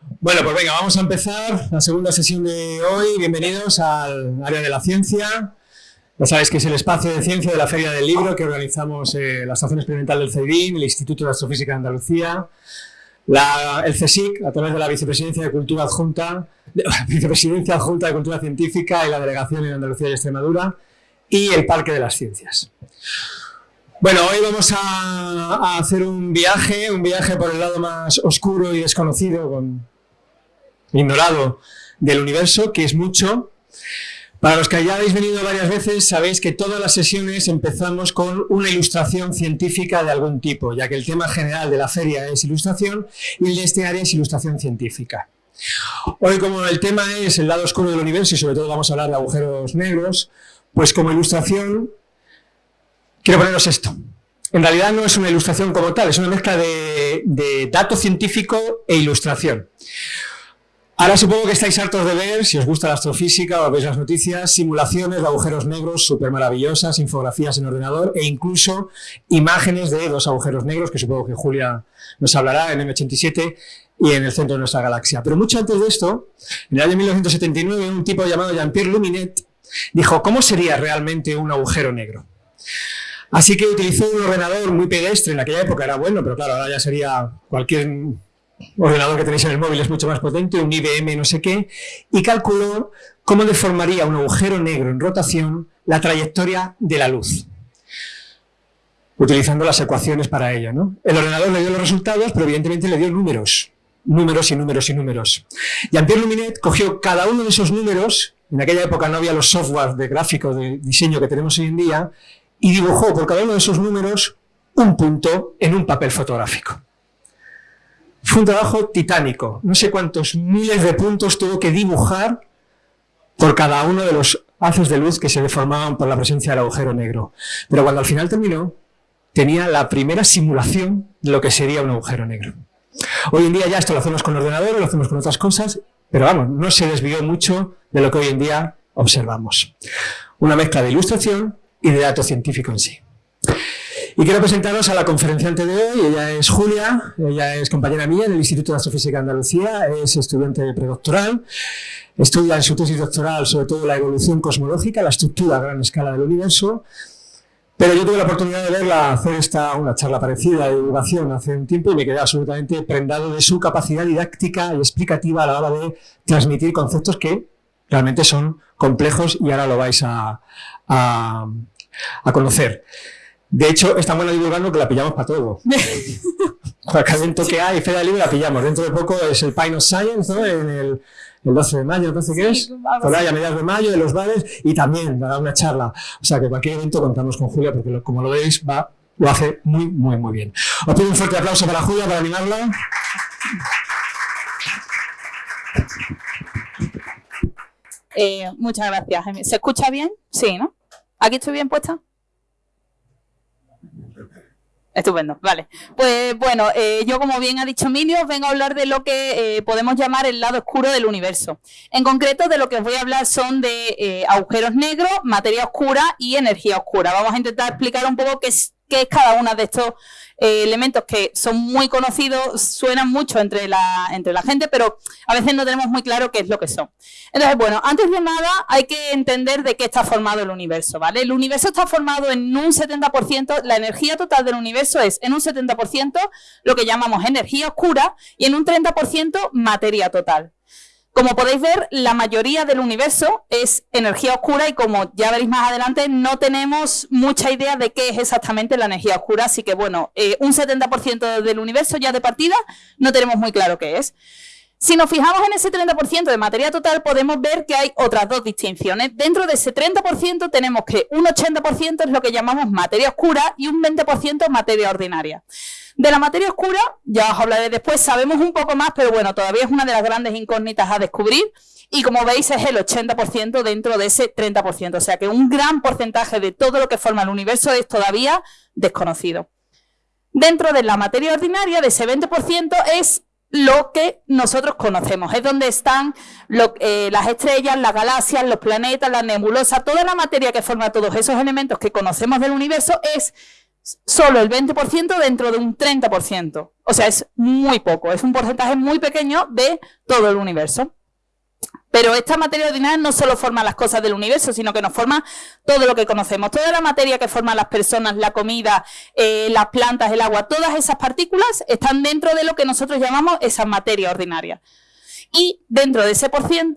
Bueno, pues venga, vamos a empezar la segunda sesión de hoy. Bienvenidos al área de la ciencia. Ya sabéis que es el espacio de ciencia de la Feria del Libro que organizamos eh, la Estación Experimental del CEDIN, el Instituto de Astrofísica de Andalucía, el CSIC, a través de la Vicepresidencia de Cultura Adjunta, Vicepresidencia Adjunta de Cultura Científica y la Delegación en Andalucía y Extremadura, y el Parque de las Ciencias. Bueno, hoy vamos a, hacer un viaje, un viaje por el lado más oscuro y desconocido, con, ignorado del universo, que es mucho. Para los que ya habéis venido varias veces, sabéis que todas las sesiones empezamos con una ilustración científica de algún tipo, ya que el tema general de la feria es ilustración y el de este área es ilustración científica. Hoy, como el tema es el lado oscuro del universo y sobre todo vamos a hablar de agujeros negros, pues como ilustración quiero poneros esto. En realidad no es una ilustración como tal, es una mezcla de, dato científico e ilustración. Ahora supongo que estáis hartos de ver, si os gusta la astrofísica o veis las noticias, simulaciones de agujeros negros súper maravillosas, infografías en ordenador e incluso imágenes de dos agujeros negros, que supongo que Julia nos hablará en M87 y en el centro de nuestra galaxia. Pero mucho antes de esto, en el año 1979, un tipo llamado Jean-Pierre Luminet dijo, ¿cómo sería realmente un agujero negro? Así que utilizó un ordenador muy pedestre, en aquella época era bueno, pero claro, ahora ya sería cualquier ordenador que tenéis en el móvil es mucho más potente, un IBM no sé qué, y calculó cómo deformaría un agujero negro en rotación la trayectoria de la luz, utilizando las ecuaciones para ello. ¿no? El ordenador le dio los resultados, pero evidentemente le dio números, números y números y números. Jean-Pierre Luminet cogió cada uno de esos números, en aquella época no había los softwares de gráfico, de diseño que tenemos hoy en día, y dibujó por cada uno de esos números un punto en un papel fotográfico. Fue un trabajo titánico. No sé cuántos miles de puntos tuvo que dibujar por cada uno de los haces de luz que se deformaban por la presencia del agujero negro. Pero cuando al final terminó, tenía la primera simulación de lo que sería un agujero negro. Hoy en día ya esto lo hacemos con ordenadores, lo hacemos con otras cosas, pero vamos, no se desvió mucho de lo que hoy en día observamos. Una mezcla de ilustración y de dato científico en sí. Y quiero presentaros a la conferenciante de hoy, ella es Julia, ella es compañera mía en el Instituto de Astrofísica de Andalucía, es estudiante de predoctoral, estudia en su tesis doctoral sobre todo la evolución cosmológica, la estructura a gran escala del universo, pero yo tuve la oportunidad de verla hacer esta, una charla parecida de divulgación hace un tiempo y me quedé absolutamente prendado de su capacidad didáctica y explicativa a la hora de transmitir conceptos que realmente son complejos y ahora lo vais a, a, a conocer. De hecho, es tan buena divulgando que la pillamos para todo. Cualquier evento que hay, Feria Libre, la pillamos. Dentro de poco es el Pine of Science, ¿no? En el, el 12 de mayo, no sé qué es, por ahí a mediados de mayo, de los bares, y también dará una charla. O sea que cualquier evento contamos con Julia, porque como lo veis, va, lo hace muy, muy, muy bien. Os pido un fuerte aplauso para Julia, para animarla. Eh, muchas gracias. ¿Se escucha bien? Sí, ¿no? ¿Aquí estoy bien puesta? Estupendo, vale. Pues bueno, eh, yo como bien ha dicho Emilio, vengo a hablar de lo que eh, podemos llamar el lado oscuro del universo. En concreto, de lo que os voy a hablar son de eh, agujeros negros, materia oscura y energía oscura. Vamos a intentar explicar un poco qué es, qué es cada uno de estos eh, elementos que son muy conocidos, suenan mucho entre la, entre la gente, pero a veces no tenemos muy claro qué es lo que son. Entonces, bueno, antes de nada hay que entender de qué está formado el universo, ¿vale? El universo está formado en un 70%, la energía total del universo es en un 70% lo que llamamos energía oscura y en un 30% materia total. Como podéis ver, la mayoría del universo es energía oscura y como ya veréis más adelante, no tenemos mucha idea de qué es exactamente la energía oscura, así que bueno, eh, un 70% del universo ya de partida no tenemos muy claro qué es. Si nos fijamos en ese 30% de materia total, podemos ver que hay otras dos distinciones. Dentro de ese 30% tenemos que un 80% es lo que llamamos materia oscura y un 20% materia ordinaria. De la materia oscura, ya os hablaré después, sabemos un poco más, pero bueno, todavía es una de las grandes incógnitas a descubrir. Y como veis es el 80% dentro de ese 30%, o sea que un gran porcentaje de todo lo que forma el universo es todavía desconocido. Dentro de la materia ordinaria, de ese 20% es lo que nosotros conocemos. Es donde están eh, las estrellas, las galaxias, los planetas, las nebulosas, toda la materia que forma todos esos elementos que conocemos del universo es solo el 20% dentro de un 30%. O sea, es muy poco, es un porcentaje muy pequeño de todo el universo. Pero esta materia ordinaria no solo forma las cosas del universo, sino que nos forma todo lo que conocemos. Toda la materia que forman las personas, la comida, eh, las plantas, el agua, todas esas partículas están dentro de lo que nosotros llamamos esa materia ordinaria. Y dentro de ese,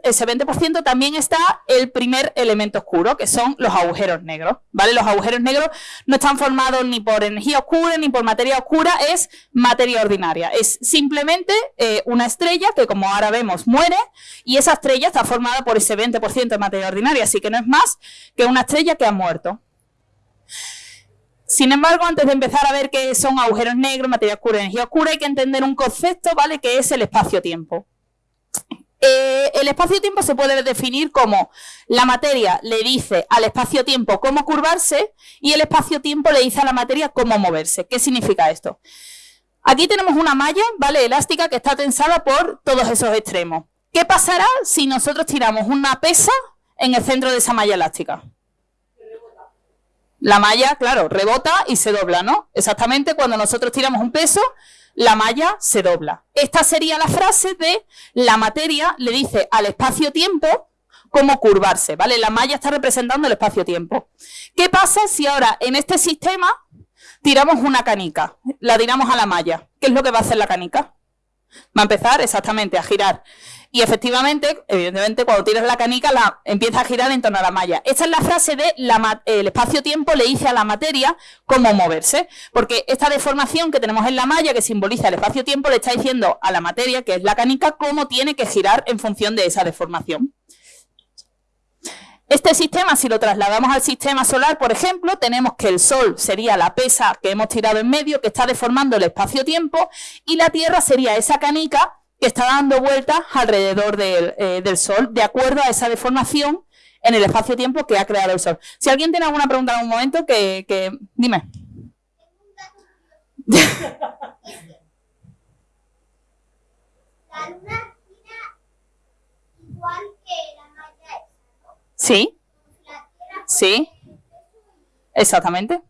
ese 20% también está el primer elemento oscuro, que son los agujeros negros. ¿vale? Los agujeros negros no están formados ni por energía oscura ni por materia oscura, es materia ordinaria. Es simplemente eh, una estrella que, como ahora vemos, muere y esa estrella está formada por ese 20% de materia ordinaria, así que no es más que una estrella que ha muerto. Sin embargo, antes de empezar a ver qué son agujeros negros, materia oscura, energía oscura, hay que entender un concepto, ¿vale? Que es el espacio-tiempo. Eh, el espacio-tiempo se puede definir como la materia le dice al espacio-tiempo cómo curvarse y el espacio-tiempo le dice a la materia cómo moverse. ¿Qué significa esto? Aquí tenemos una malla, ¿vale? Elástica que está tensada por todos esos extremos. ¿Qué pasará si nosotros tiramos una pesa en el centro de esa malla elástica? La malla, claro, rebota y se dobla, ¿no? Exactamente cuando nosotros tiramos un peso, la malla se dobla. Esta sería la frase de la materia le dice al espacio-tiempo cómo curvarse, ¿vale? La malla está representando el espacio-tiempo. ¿Qué pasa si ahora en este sistema tiramos una canica? La tiramos a la malla. ¿Qué es lo que va a hacer la canica? Va a empezar exactamente a girar y efectivamente, evidentemente, cuando tiras la canica, la, empieza a girar en torno a la malla. Esta es la frase de el espacio-tiempo le dice a la materia cómo moverse. Porque esta deformación que tenemos en la malla, que simboliza el espacio-tiempo, le está diciendo a la materia, que es la canica, cómo tiene que girar en función de esa deformación. Este sistema, si lo trasladamos al sistema solar, por ejemplo, tenemos que el Sol sería la pesa que hemos tirado en medio, que está deformando el espacio-tiempo, y la Tierra sería esa canica que está dando vueltas alrededor eh, del, Sol, de acuerdo a esa deformación en el espacio-tiempo que ha creado el Sol. Si alguien tiene alguna pregunta en algún momento, que, que... dime. La luna igual que la malla Sí. Sí. Exactamente.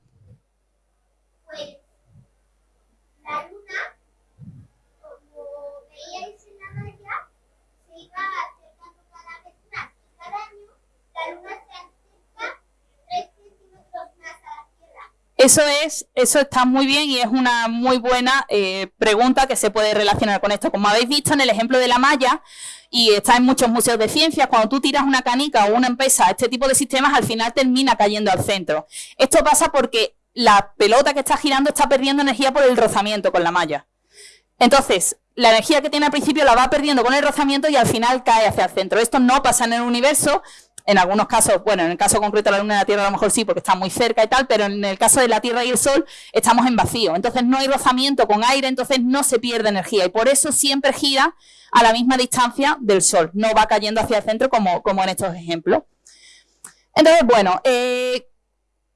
Eso es, eso está muy bien y es una muy buena eh, pregunta que se puede relacionar con esto. Como habéis visto en el ejemplo de la malla, y está en muchos museos de ciencias, cuando tú tiras una canica o una empresa, este tipo de sistemas al final termina cayendo al centro. Esto pasa porque la pelota que está girando está perdiendo energía por el rozamiento con la malla. Entonces, la energía que tiene al principio la va perdiendo con el rozamiento y al final cae hacia el centro. Esto no pasa en el universo, en algunos casos, bueno, en el caso concreto de la Luna y la Tierra a lo mejor sí, porque está muy cerca y tal, pero en el caso de la Tierra y el Sol estamos en vacío. Entonces no hay rozamiento con aire, entonces no se pierde energía y por eso siempre gira a la misma distancia del Sol, no va cayendo hacia el centro como, como en estos ejemplos. Entonces, bueno, eh,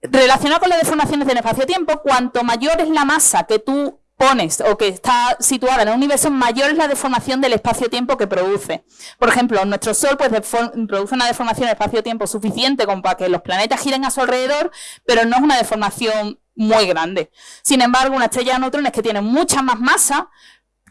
relacionado con las deformaciones del espacio-tiempo, cuanto mayor es la masa que tú pones o que está situada en el universo, mayor es la deformación del espacio-tiempo que produce. Por ejemplo, nuestro Sol pues, produce una deformación del espacio-tiempo suficiente como para que los planetas giren a su alrededor, pero no es una deformación muy grande. Sin embargo, una estrella de neutrones que tiene mucha más masa,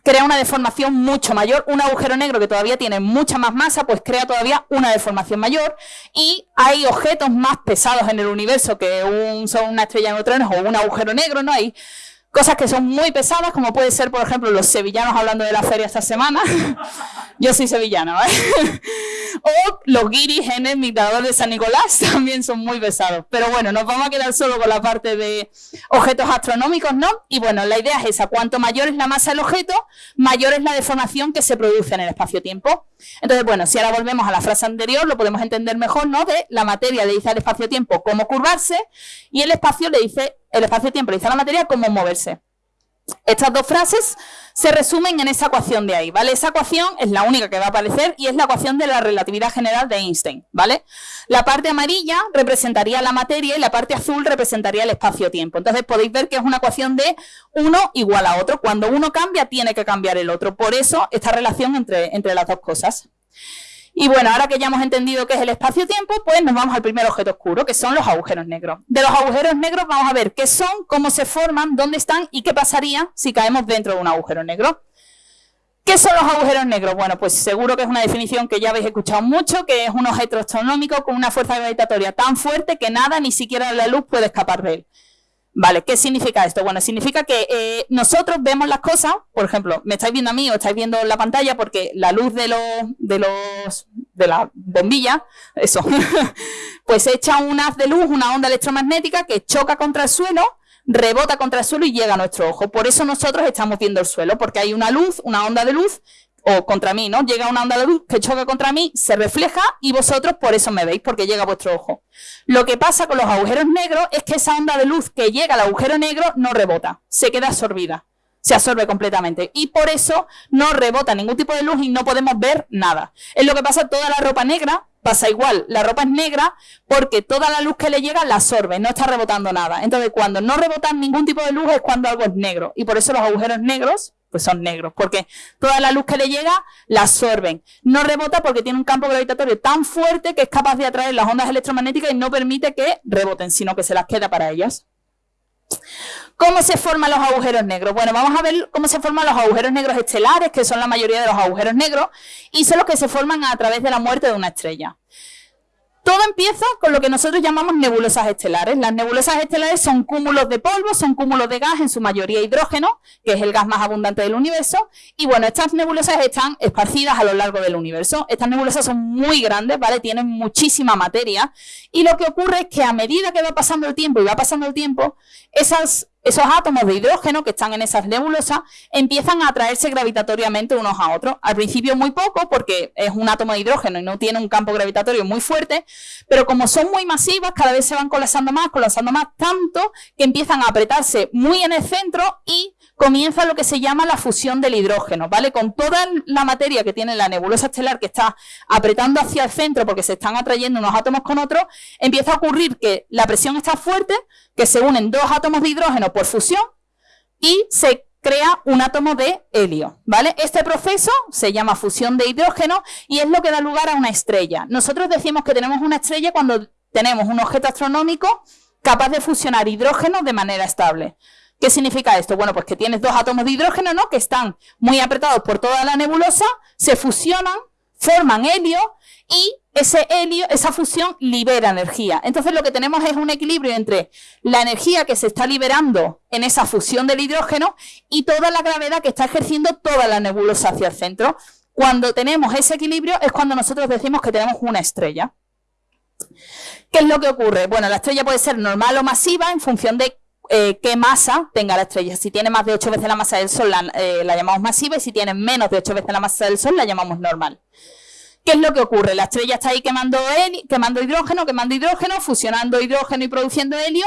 crea una deformación mucho mayor. Un agujero negro que todavía tiene mucha más masa, pues crea todavía una deformación mayor. Y hay objetos más pesados en el universo que un, son una estrella de neutrones o un agujero negro, ¿no? Hay Cosas que son muy pesadas, como puede ser, por ejemplo, los sevillanos hablando de la feria esta semana. Yo soy sevillana, ¿vale? o los guiris en el mirador de San Nicolás también son muy pesados. Pero bueno, nos vamos a quedar solo con la parte de objetos astronómicos, ¿no? Y bueno, la idea es esa. Cuanto mayor es la masa del objeto, mayor es la deformación que se produce en el espacio-tiempo. Entonces, bueno, si ahora volvemos a la frase anterior, lo podemos entender mejor, ¿no? De la materia le dice al espacio-tiempo cómo curvarse y el espacio le dice el espacio-tiempo a la materia cómo moverse. Estas dos frases se resumen en esa ecuación de ahí, ¿vale? Esa ecuación es la única que va a aparecer y es la ecuación de la relatividad general de Einstein, ¿vale? La parte amarilla representaría la materia y la parte azul representaría el espacio-tiempo. Entonces podéis ver que es una ecuación de uno igual a otro. Cuando uno cambia, tiene que cambiar el otro. Por eso esta relación entre, entre las dos cosas. Y bueno, ahora que ya hemos entendido qué es el espacio-tiempo, pues nos vamos al primer objeto oscuro, que son los agujeros negros. De los agujeros negros vamos a ver qué son, cómo se forman, dónde están y qué pasaría si caemos dentro de un agujero negro. ¿Qué son los agujeros negros? Bueno, pues seguro que es una definición que ya habéis escuchado mucho, que es un objeto astronómico con una fuerza gravitatoria tan fuerte que nada, ni siquiera la luz, puede escapar de él. Vale, ¿qué significa esto? Bueno, significa que eh, nosotros vemos las cosas, por ejemplo, me estáis viendo a mí o estáis viendo la pantalla porque la luz de los, de los, de la bombilla, eso, pues echa un haz de luz, una onda electromagnética que choca contra el suelo, rebota contra el suelo y llega a nuestro ojo. Por eso nosotros estamos viendo el suelo, porque hay una luz, una onda de luz o contra mí, ¿no? Llega una onda de luz que choca contra mí, se refleja y vosotros por eso me veis, porque llega a vuestro ojo. Lo que pasa con los agujeros negros es que esa onda de luz que llega al agujero negro no rebota, se queda absorbida, se absorbe completamente y por eso no rebota ningún tipo de luz y no podemos ver nada. Es lo que pasa toda la ropa negra, pasa igual, la ropa es negra porque toda la luz que le llega la absorbe, no está rebotando nada. Entonces cuando no rebota ningún tipo de luz es cuando algo es negro y por eso los agujeros negros pues son negros, porque toda la luz que le llega la absorben. No rebota porque tiene un campo gravitatorio tan fuerte que es capaz de atraer las ondas electromagnéticas y no permite que reboten, sino que se las queda para ellas. ¿Cómo se forman los agujeros negros? Bueno, vamos a ver cómo se forman los agujeros negros estelares, que son la mayoría de los agujeros negros, y son los que se forman a través de la muerte de una estrella. Todo empieza con lo que nosotros llamamos nebulosas estelares. Las nebulosas estelares son cúmulos de polvo, son cúmulos de gas, en su mayoría hidrógeno, que es el gas más abundante del universo. Y bueno, estas nebulosas están esparcidas a lo largo del universo. Estas nebulosas son muy grandes, ¿vale? Tienen muchísima materia. Y lo que ocurre es que a medida que va pasando el tiempo y va pasando el tiempo, esas esos átomos de hidrógeno que están en esas nebulosas empiezan a atraerse gravitatoriamente unos a otros. Al principio muy poco porque es un átomo de hidrógeno y no tiene un campo gravitatorio muy fuerte, pero como son muy masivas, cada vez se van colapsando más, colapsando más, tanto que empiezan a apretarse muy en el centro y comienza lo que se llama la fusión del hidrógeno, ¿vale? Con toda la materia que tiene la nebulosa estelar que está apretando hacia el centro porque se están atrayendo unos átomos con otros, empieza a ocurrir que la presión está fuerte, que se unen dos átomos de hidrógeno por fusión y se crea un átomo de helio, ¿vale? Este proceso se llama fusión de hidrógeno y es lo que da lugar a una estrella. Nosotros decimos que tenemos una estrella cuando tenemos un objeto astronómico capaz de fusionar hidrógeno de manera estable. ¿Qué significa esto? Bueno, pues que tienes dos átomos de hidrógeno, ¿no? Que están muy apretados por toda la nebulosa, se fusionan, forman helio y ese helio, esa fusión libera energía. Entonces lo que tenemos es un equilibrio entre la energía que se está liberando en esa fusión del hidrógeno y toda la gravedad que está ejerciendo toda la nebulosa hacia el centro. Cuando tenemos ese equilibrio es cuando nosotros decimos que tenemos una estrella. ¿Qué es lo que ocurre? Bueno, la estrella puede ser normal o masiva en función de eh, qué masa tenga la estrella. Si tiene más de 8 veces la masa del Sol, eh, la, llamamos masiva, y si tiene menos de 8 veces la masa del Sol, la llamamos normal. ¿Qué es lo que ocurre? La estrella está ahí quemando, quemando hidrógeno, quemando hidrógeno, fusionando hidrógeno y produciendo helio.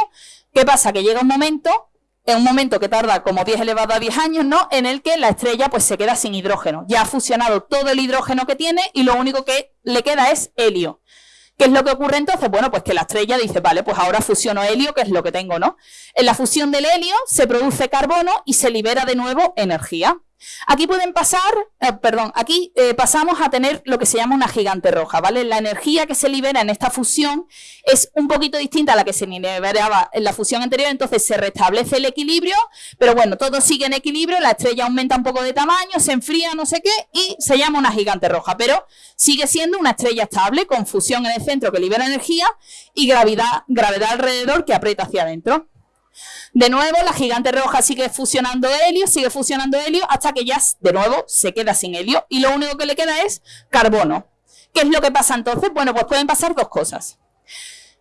¿Qué pasa? Que llega un momento, en un momento que tarda como 10 elevado a 10 años, ¿no? En el que la estrella pues se queda sin hidrógeno. Ya ha fusionado todo el hidrógeno que tiene y lo único que le queda es helio. ¿Qué es lo que ocurre entonces? Bueno, pues que la estrella dice, vale, pues ahora fusiono helio, que es lo que tengo, ¿no? En la fusión del helio se produce carbono y se libera de nuevo energía. Aquí pueden pasar, eh, perdón, aquí eh, pasamos a tener lo que se llama una gigante roja, ¿vale? La energía que se libera en esta fusión es un poquito distinta a la que se liberaba en la fusión anterior, entonces se restablece el equilibrio, pero bueno, todo sigue en equilibrio, la estrella aumenta un poco de tamaño, se enfría, no sé qué, y se llama una gigante roja, pero sigue siendo una estrella estable con fusión en el centro que libera energía y gravedad, gravedad alrededor que aprieta hacia adentro. De nuevo, la gigante roja sigue fusionando helio, sigue fusionando helio, hasta que ya de nuevo se queda sin helio y lo único que le queda es carbono. ¿Qué es lo que pasa entonces? Bueno, pues pueden pasar dos cosas.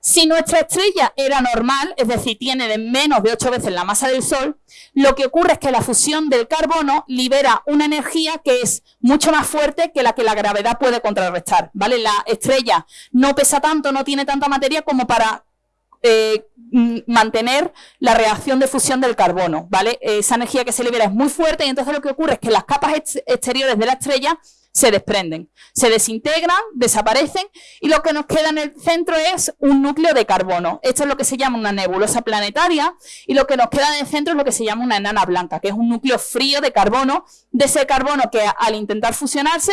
Si nuestra estrella era normal, es decir, tiene de menos de 8 veces la masa del Sol, lo que ocurre es que la fusión del carbono libera una energía que es mucho más fuerte que la que la gravedad puede contrarrestar, ¿vale? La estrella no pesa tanto, no tiene tanta materia como para eh, mantener la reacción de fusión del carbono, ¿vale? Esa energía que se libera es muy fuerte y entonces lo que ocurre es que las capas exteriores de la estrella se desprenden, se desintegran, desaparecen y lo que nos queda en el centro es un núcleo de carbono. Esto es lo que se llama una nebulosa planetaria y lo que nos queda en el centro es lo que se llama una enana blanca, que es un núcleo frío de carbono, de ese carbono que al intentar fusionarse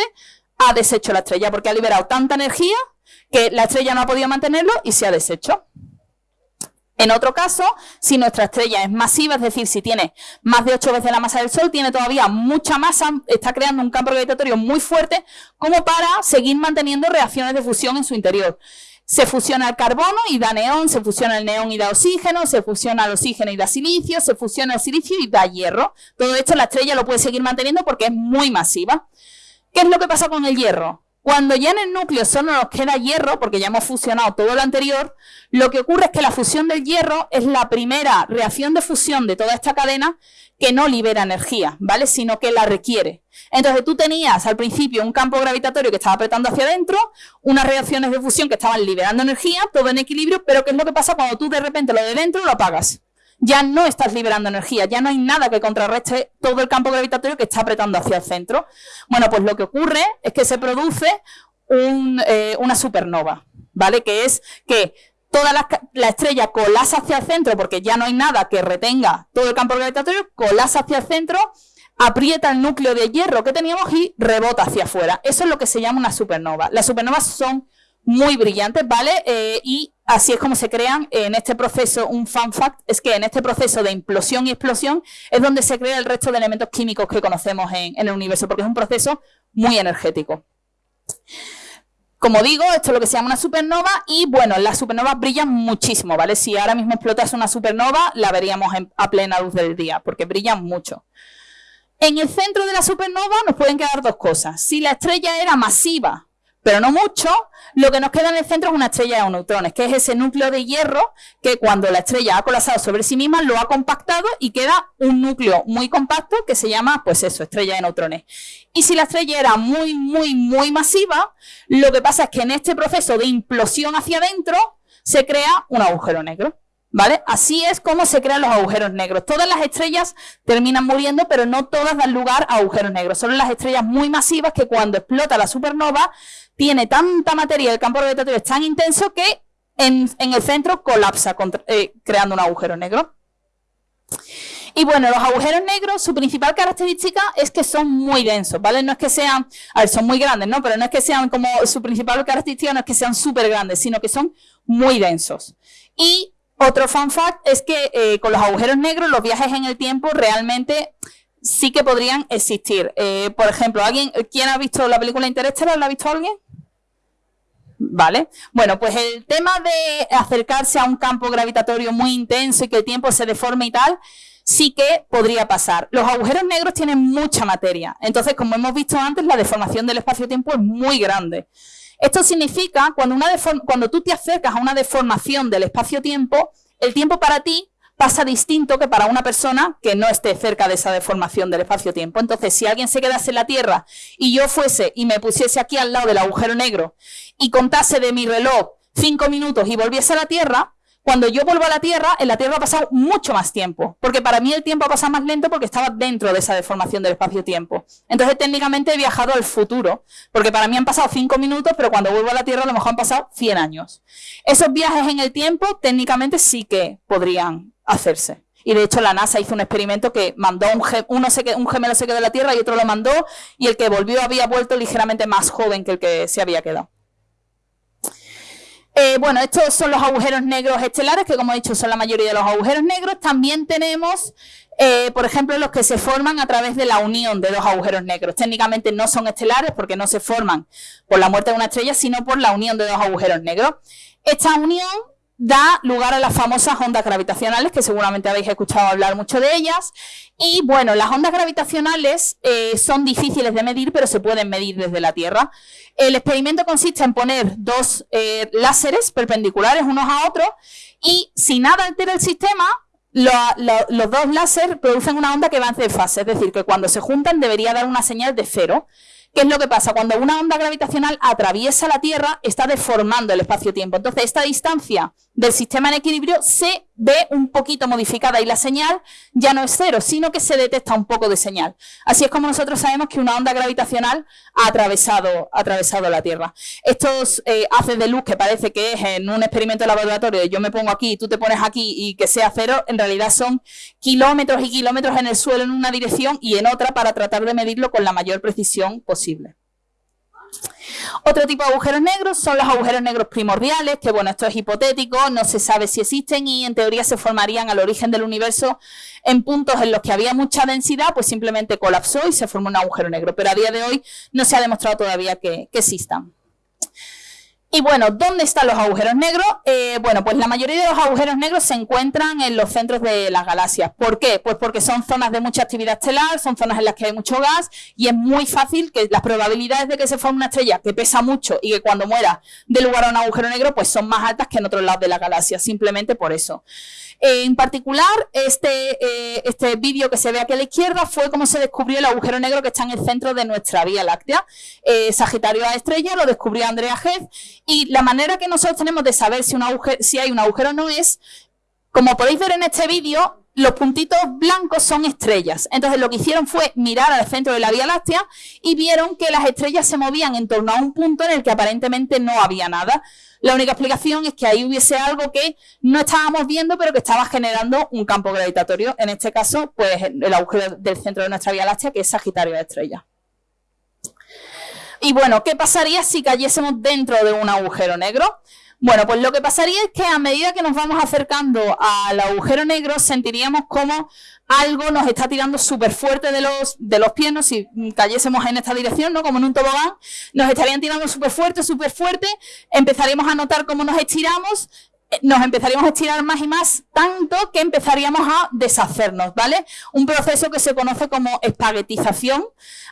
ha deshecho la estrella, porque ha liberado tanta energía que la estrella no ha podido mantenerlo y se ha deshecho. En otro caso, si nuestra estrella es masiva, es decir, si tiene más de 8 veces la masa del Sol, tiene todavía mucha masa, está creando un campo gravitatorio muy fuerte como para seguir manteniendo reacciones de fusión en su interior. Se fusiona el carbono y da neón, se fusiona el neón y da oxígeno, se fusiona el oxígeno y da silicio, se fusiona el silicio y da hierro. Todo esto la estrella lo puede seguir manteniendo porque es muy masiva. ¿Qué es lo que pasa con el hierro? Cuando ya en el núcleo solo nos queda hierro, porque ya hemos fusionado todo lo anterior, lo que ocurre es que la fusión del hierro es la primera reacción de fusión de toda esta cadena que no libera energía, ¿vale? Sino que la requiere. Entonces tú tenías al principio un campo gravitatorio que estaba apretando hacia adentro, unas reacciones de fusión que estaban liberando energía, todo en equilibrio, pero ¿qué es lo que pasa cuando tú de repente lo de dentro lo apagas? Ya no estás liberando energía, ya no hay nada que contrarreste todo el campo gravitatorio que está apretando hacia el centro. Bueno, pues lo que ocurre es que se produce eh, una supernova, ¿vale? Que es que toda la, la, estrella colasa hacia el centro porque ya no hay nada que retenga todo el campo gravitatorio, colasa hacia el centro, aprieta el núcleo de hierro que teníamos y rebota hacia afuera. Eso es lo que se llama una supernova. Las supernovas son muy brillantes, ¿vale? Eh, y así es como se crean en este proceso, un fun fact, es que en este proceso de implosión y explosión es donde se crea el resto de elementos químicos que conocemos en, el universo, porque es un proceso muy energético. Como digo, esto es lo que se llama una supernova y bueno, las supernovas brillan muchísimo, ¿vale? Si ahora mismo explotase una supernova, la veríamos a plena luz del día, porque brillan mucho. En el centro de la supernova nos pueden quedar dos cosas. Si la estrella era masiva, pero no mucho, lo que nos queda en el centro es una estrella de neutrones, que es ese núcleo de hierro que cuando la estrella ha colapsado sobre sí misma lo ha compactado y queda un núcleo muy compacto que se llama, pues eso, estrella de neutrones. Y si la estrella era muy, muy, muy masiva, lo que pasa es que en este proceso de implosión hacia adentro se crea un agujero negro. ¿Vale? Así es como se crean los agujeros negros. Todas las estrellas terminan muriendo, pero no todas dan lugar a agujeros negros. Son las estrellas muy masivas que cuando explota la supernova tiene tanta materia, el campo gravitatorio es tan intenso que en, el centro colapsa eh, creando un agujero negro. Y bueno, los agujeros negros, su principal característica es que son muy densos, ¿vale? No es que sean, a ver, son muy grandes, ¿no? Pero no es que sean como, su principal característica no es que sean súper grandes, sino que son muy densos. Y otro fun fact es que eh, con los agujeros negros los viajes en el tiempo realmente sí que podrían existir. Eh, por ejemplo, ¿alguien, ¿quién ha visto la película Interestelar? ¿La ha visto alguien? ¿Vale? Bueno, pues el tema de acercarse a un campo gravitatorio muy intenso y que el tiempo se deforme y tal, sí que podría pasar. Los agujeros negros tienen mucha materia. Entonces, como hemos visto antes, la deformación del espacio-tiempo es muy grande. Esto significa, cuando, una cuando tú te acercas a una deformación del espacio-tiempo, el tiempo para ti pasa distinto que para una persona que no esté cerca de esa deformación del espacio-tiempo. Entonces, si alguien se quedase en la Tierra y yo fuese y me pusiese aquí al lado del agujero negro y contase de mi reloj cinco minutos y volviese a la Tierra, cuando yo vuelvo a la Tierra, en la Tierra ha pasado mucho más tiempo, porque para mí el tiempo ha pasado más lento porque estaba dentro de esa deformación del espacio-tiempo. Entonces, técnicamente he viajado al futuro, porque para mí han pasado cinco minutos, pero cuando vuelvo a la Tierra a lo mejor han pasado 100 años. Esos viajes en el tiempo técnicamente sí que podrían hacerse. Y de hecho la NASA hizo un experimento que mandó un, uno se, un gemelo se quedó en la Tierra y otro lo mandó, y el que volvió había vuelto ligeramente más joven que el que se había quedado. Eh, bueno, estos son los agujeros negros estelares, que como he dicho son la mayoría de los agujeros negros. También tenemos, eh, por ejemplo, los que se forman a través de la unión de dos agujeros negros. Técnicamente no son estelares porque no se forman por la muerte de una estrella, sino por la unión de dos agujeros negros. Esta unión da lugar a las famosas ondas gravitacionales, que seguramente habéis escuchado hablar mucho de ellas. Y bueno, las ondas gravitacionales eh, son difíciles de medir, pero se pueden medir desde la Tierra. El experimento consiste en poner dos eh, láseres perpendiculares unos a otros y si nada altera el sistema, los dos láseres producen una onda que va en fase, es decir, que cuando se juntan debería dar una señal de cero. ¿Qué es lo que pasa? Cuando una onda gravitacional atraviesa la Tierra, está deformando el espacio-tiempo. Entonces, esta distancia del sistema en equilibrio se ve un poquito modificada y la señal ya no es cero, sino que se detecta un poco de señal. Así es como nosotros sabemos que una onda gravitacional ha atravesado, atravesado la Tierra. Estos eh, haces de luz que parece que es en un experimento de laboratorio, yo me pongo aquí tú te pones aquí y que sea cero, en realidad son kilómetros y kilómetros en el suelo en una dirección y en otra para tratar de medirlo con la mayor precisión posible. Otro tipo de agujeros negros son los agujeros negros primordiales, que bueno, esto es hipotético, no se sabe si existen y en teoría se formarían al origen del universo en puntos en los que había mucha densidad, pues simplemente colapsó y se formó un agujero negro. Pero a día de hoy no se ha demostrado todavía que, que existan. Y bueno, ¿dónde están los agujeros negros? Eh, bueno, pues la mayoría de los agujeros negros se encuentran en los centros de las galaxias. ¿Por qué? Pues porque son zonas de mucha actividad estelar, son zonas en las que hay mucho gas y es muy fácil que las probabilidades de que se forme una estrella que pesa mucho y que cuando muera dé lugar a un agujero negro, pues son más altas que en otros lados de la galaxia, simplemente por eso. En particular, este, eh, este vídeo que se ve aquí a la izquierda fue cómo se descubrió el agujero negro que está en el centro de nuestra Vía Láctea. Eh, Sagitario a estrella, lo descubrió Andrea Heath, y la manera que nosotros tenemos de saber si, un si hay un agujero o no es, como podéis ver en este vídeo, los puntitos blancos son estrellas. Entonces lo que hicieron fue mirar al centro de la Vía Láctea y vieron que las estrellas se movían en torno a un punto en el que aparentemente no había nada. La única explicación es que ahí hubiese algo que no estábamos viendo, pero que estaba generando un campo gravitatorio. En este caso, pues el agujero del centro de nuestra Vía Láctea, que es Sagitario de estrella. Y bueno, ¿qué pasaría si cayésemos dentro de un agujero negro? Bueno, pues lo que pasaría es que a medida que nos vamos acercando al agujero negro, sentiríamos como algo nos está tirando súper fuerte de los, de los pies, si cayésemos en esta dirección, ¿no? Como en un tobogán, nos estarían tirando súper fuerte, súper fuerte, empezaríamos a notar cómo nos estiramos, nos empezaríamos a estirar más y más, tanto que empezaríamos a deshacernos, ¿vale? Un proceso que se conoce como espaguetización.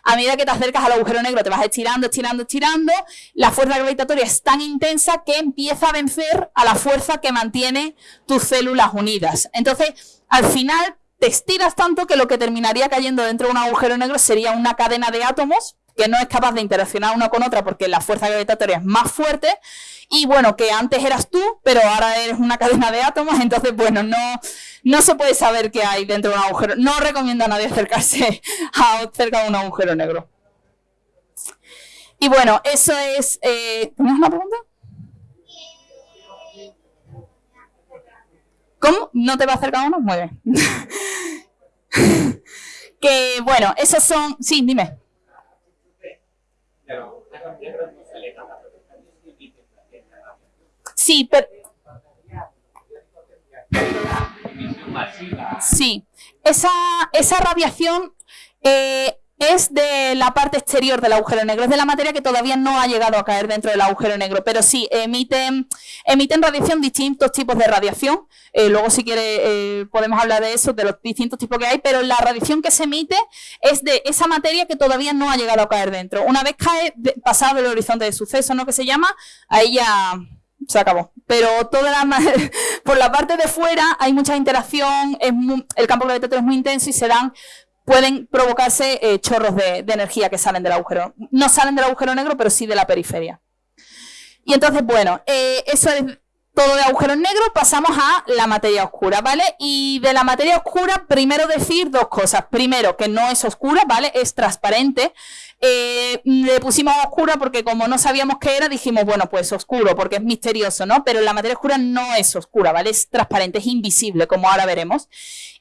A medida que te acercas al agujero negro, te vas estirando, estirando, estirando. La fuerza gravitatoria es tan intensa que empieza a vencer a la fuerza que mantiene tus células unidas. Entonces, al final, te estiras tanto que lo que terminaría cayendo dentro de un agujero negro sería una cadena de átomos que no es capaz de interaccionar una con otra porque la fuerza gravitatoria es más fuerte y bueno, que antes eras tú, pero ahora eres una cadena de átomos, entonces bueno, no, no se puede saber qué hay dentro de un agujero. No recomiendo a nadie acercarse a cerca de un agujero negro. Y bueno, eso es... Eh, ¿Tienes una pregunta? ¿Cómo? ¿No te va a acercar uno? Muy bien. que bueno, esos son... Sí, dime. Sí, pero... Sí, esa, esa radiación eh, es de la parte exterior del agujero negro, es de la materia que todavía no ha llegado a caer dentro del agujero negro, pero sí, emiten, emiten radiación, distintos tipos de radiación, eh, luego si quiere eh, podemos hablar de eso, de los distintos tipos que hay, pero la radiación que se emite es de esa materia que todavía no ha llegado a caer dentro. Una vez cae, pasado el horizonte de suceso, ¿no? Que se llama, ahí ya se acabó. Pero toda la, por la parte de fuera hay mucha interacción, es el campo gravitatorio es muy intenso y se dan pueden provocarse eh, chorros de, energía que salen del agujero. No salen del agujero negro, pero sí de la periferia. Y entonces, bueno, eh, eso es todo de agujeros negros, pasamos a la materia oscura, ¿vale? Y de la materia oscura, primero decir dos cosas. Primero, que no es oscura, ¿vale? Es transparente. Eh, le pusimos oscura porque como no sabíamos qué era, dijimos, bueno, pues oscuro, porque es misterioso, ¿no? Pero la materia oscura no es oscura, ¿vale? Es transparente, es invisible, como ahora veremos.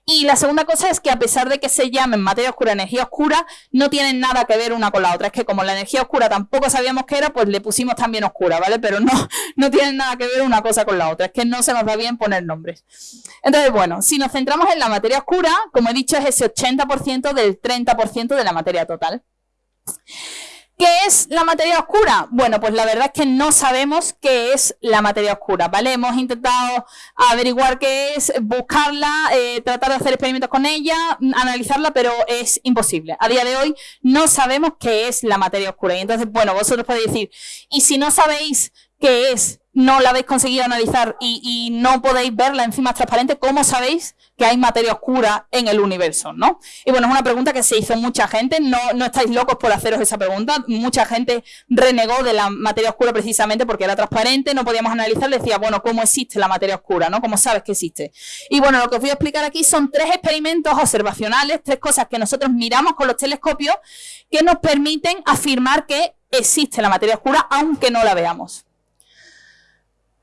Y la segunda cosa es que a pesar de que se llamen materia oscura, energía oscura, no tienen nada que ver una con la otra. Es que como la energía oscura tampoco sabíamos qué era, pues le pusimos también oscura, ¿vale? Pero no, no tienen nada que ver una cosa con la otra. Es que no se nos va bien poner nombres. Entonces, bueno, si nos centramos en la materia oscura, como he dicho, es ese 80% del 30% de la materia total. ¿Qué es la materia oscura? Bueno, pues la verdad es que no sabemos qué es la materia oscura, ¿vale? Hemos intentado averiguar qué es, buscarla, eh, tratar de hacer experimentos con ella, analizarla, pero es imposible. A día de hoy no sabemos qué es la materia oscura. Y entonces, bueno, vosotros podéis decir, y si no sabéis qué es, no la habéis conseguido analizar y, no podéis verla encima transparente, ¿cómo sabéis que hay materia oscura en el universo? ¿no? Y bueno, es una pregunta que se hizo mucha gente, no, no estáis locos por haceros esa pregunta, mucha gente renegó de la materia oscura precisamente porque era transparente, no podíamos analizar, decía, bueno, ¿cómo existe la materia oscura? ¿no? ¿Cómo sabes que existe? Y bueno, lo que os voy a explicar aquí son tres experimentos observacionales, tres cosas que nosotros miramos con los telescopios que nos permiten afirmar que existe la materia oscura aunque no la veamos.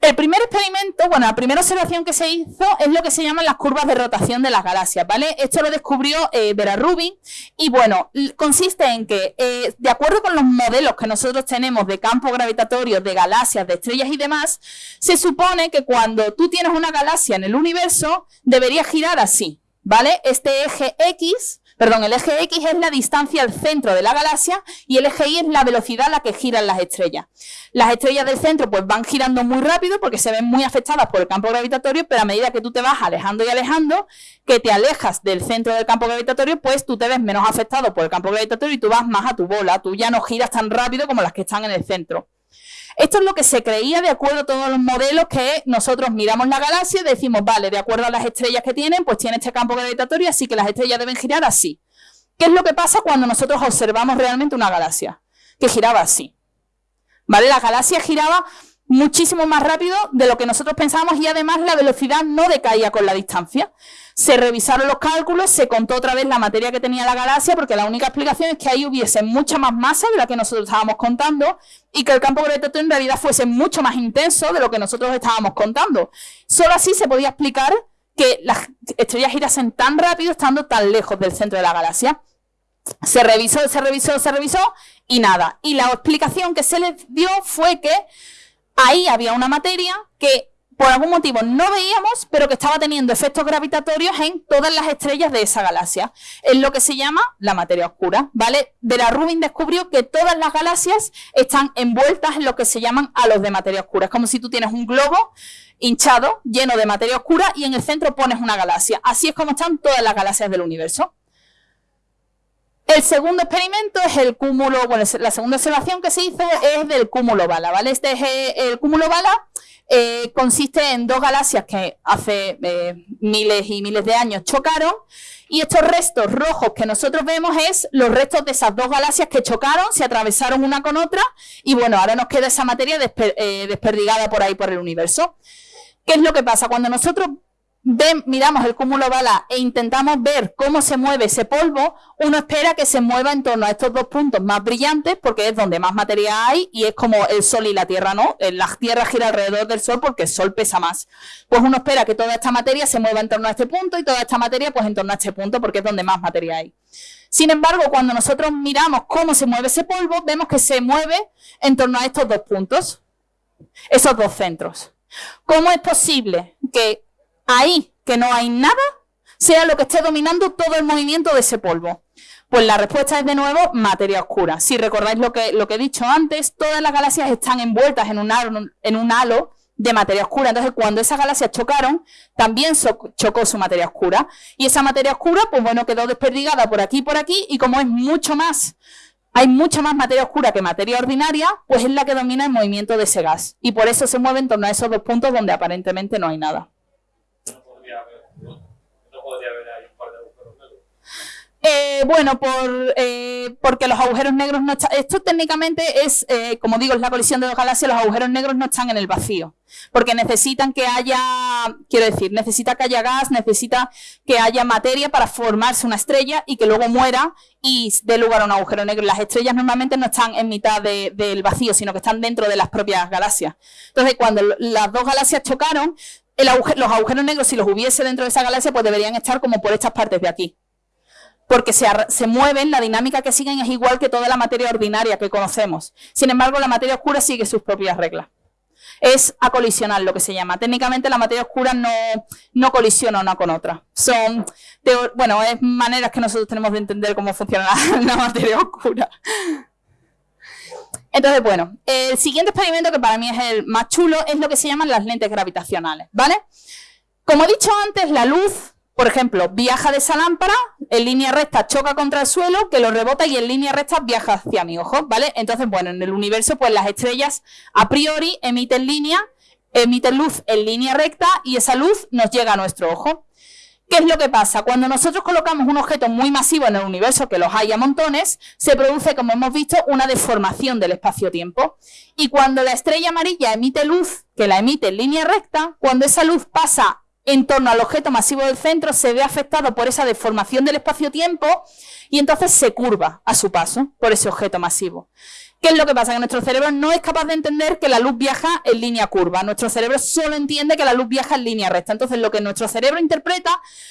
El primer experimento, bueno, la primera observación que se hizo es lo que se llaman las curvas de rotación de las galaxias, ¿vale? Esto lo descubrió eh, Vera Rubin y bueno, consiste en que, eh, de acuerdo con los modelos que nosotros tenemos de campos gravitatorios, de galaxias, de estrellas y demás, se supone que cuando tú tienes una galaxia en el universo, debería girar así, ¿vale? Este eje X Perdón, el eje X es la distancia al centro de la galaxia y el eje Y es la velocidad a la que giran las estrellas. Las estrellas del centro pues van girando muy rápido porque se ven muy afectadas por el campo gravitatorio, pero a medida que tú te vas alejando y alejando, que te alejas del centro del campo gravitatorio, pues tú te ves menos afectado por el campo gravitatorio y tú vas más a tu bola, tú ya no giras tan rápido como las que están en el centro. Esto es lo que se creía de acuerdo a todos los modelos que nosotros miramos la galaxia y decimos, vale, de acuerdo a las estrellas que tienen, pues tiene este campo gravitatorio, así que las estrellas deben girar así. ¿Qué es lo que pasa cuando nosotros observamos realmente una galaxia? Que giraba así. ¿Vale? La galaxia giraba muchísimo más rápido de lo que nosotros pensábamos y además la velocidad no decaía con la distancia. Se revisaron los cálculos, se contó otra vez la materia que tenía la galaxia, porque la única explicación es que ahí hubiese mucha más masa de la que nosotros estábamos contando y que el campo gravitatorio en realidad fuese mucho más intenso de lo que nosotros estábamos contando. Solo así se podía explicar que las estrellas girasen tan rápido estando tan lejos del centro de la galaxia. Se revisó, se revisó, se revisó y nada. Y la explicación que se les dio fue que ahí había una materia que por algún motivo no veíamos, pero que estaba teniendo efectos gravitatorios en todas las estrellas de esa galaxia. Es lo que se llama la materia oscura, ¿vale? Vera Rubin descubrió que todas las galaxias están envueltas en lo que se llaman halos de materia oscura. Es como si tú tienes un globo hinchado, lleno de materia oscura, y en el centro pones una galaxia. Así es como están todas las galaxias del universo. El segundo experimento es el cúmulo, bueno, la segunda observación que se hizo es del cúmulo bala, ¿vale? Este es el cúmulo bala, eh, consiste en dos galaxias que hace eh, miles y miles de años chocaron y estos restos rojos que nosotros vemos es los restos de esas dos galaxias que chocaron, se atravesaron una con otra y bueno, ahora nos queda esa materia desperdigada por ahí por el universo. ¿Qué es lo que pasa? Cuando nosotros miramos el cúmulo bala e intentamos ver cómo se mueve ese polvo, uno espera que se mueva en torno a estos dos puntos más brillantes porque es donde más materia hay y es como el Sol y la Tierra, ¿no? Eh, la Tierra gira alrededor del Sol porque el Sol pesa más. Pues uno espera que toda esta materia se mueva en torno a este punto y toda esta materia pues en torno a este punto porque es donde más materia hay. Sin embargo, cuando nosotros miramos cómo se mueve ese polvo, vemos que se mueve en torno a estos dos puntos, esos dos centros. ¿Cómo es posible que ahí que no hay nada sea lo que esté dominando todo el movimiento de ese polvo? Pues la respuesta es de nuevo materia oscura. Si recordáis lo que, lo que he dicho antes, todas las galaxias están envueltas en un, halo, en un halo de materia oscura. Entonces, cuando esas galaxias chocaron, también chocó su materia oscura. Y esa materia oscura, pues bueno, quedó desperdigada por aquí y por aquí, y como es mucho más, hay mucha más materia oscura que materia ordinaria, pues es la que domina el movimiento de ese gas. Y por eso se mueve en torno a esos dos puntos donde aparentemente no hay nada. Eh, bueno, por, eh, porque los agujeros negros no están... Esto técnicamente es, eh, como digo, es la colisión de dos galaxias, los agujeros negros no están en el vacío, porque necesitan que haya, quiero decir, necesita que haya gas, necesita que haya materia para formarse una estrella y que luego muera y dé lugar a un agujero negro. Las estrellas normalmente no están en mitad del vacío, sino que están dentro de las propias galaxias. Entonces, cuando las dos galaxias chocaron, los agujeros negros, si los hubiese dentro de esa galaxia, pues deberían estar como por estas partes de aquí porque se, se, mueven, la dinámica que siguen es igual que toda la materia ordinaria que conocemos. Sin embargo, la materia oscura sigue sus propias reglas. Es acolisional lo que se llama. Técnicamente la materia oscura no, no colisiona una con otra. Son, bueno, es maneras que nosotros tenemos de entender cómo funciona la, la materia oscura. Entonces, bueno, el siguiente experimento que para mí es el más chulo es lo que se llaman las lentes gravitacionales, ¿vale? Como he dicho antes, la luz por ejemplo, viaja de esa lámpara, en línea recta choca contra el suelo, que lo rebota y en línea recta viaja hacia mi ojo, ¿vale? Entonces, bueno, en el universo, pues las estrellas a priori emiten línea, emiten luz en línea recta y esa luz nos llega a nuestro ojo. ¿Qué es lo que pasa? Cuando nosotros colocamos un objeto muy masivo en el universo, que los hay a montones, se produce, como hemos visto, una deformación del espacio-tiempo. Y cuando la estrella amarilla emite luz, que la emite en línea recta, cuando esa luz pasa en torno al objeto masivo del centro se ve afectado por esa deformación del espacio-tiempo y entonces se curva a su paso por ese objeto masivo. ¿Qué es lo que pasa? Que nuestro cerebro no es capaz de entender que la luz viaja en línea curva. Nuestro cerebro solo entiende que la luz viaja en línea recta. Entonces, lo que nuestro cerebro interpreta